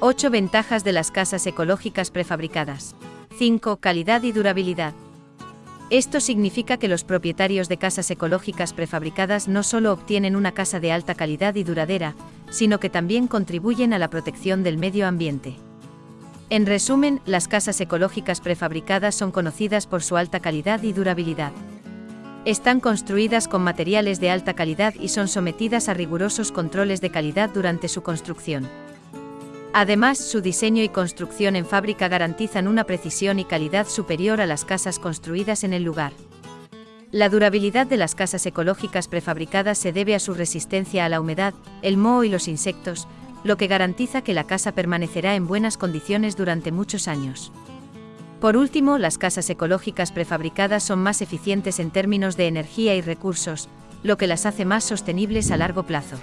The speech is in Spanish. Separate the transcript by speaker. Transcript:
Speaker 1: 8 ventajas de las casas ecológicas prefabricadas. 5. Calidad y durabilidad. Esto significa que los propietarios de casas ecológicas prefabricadas no solo obtienen una casa de alta calidad y duradera, sino que también contribuyen a la protección del medio ambiente. En resumen, las casas ecológicas prefabricadas son conocidas por su alta calidad y durabilidad. Están construidas con materiales de alta calidad y son sometidas a rigurosos controles de calidad durante su construcción. Además, su diseño y construcción en fábrica garantizan una precisión y calidad superior a las casas construidas en el lugar. La durabilidad de las casas ecológicas prefabricadas se debe a su resistencia a la humedad, el moho y los insectos, lo que garantiza que la casa permanecerá en buenas condiciones durante muchos años. Por último, las casas ecológicas prefabricadas son más eficientes en términos de energía y recursos, lo que las hace más sostenibles a largo plazo.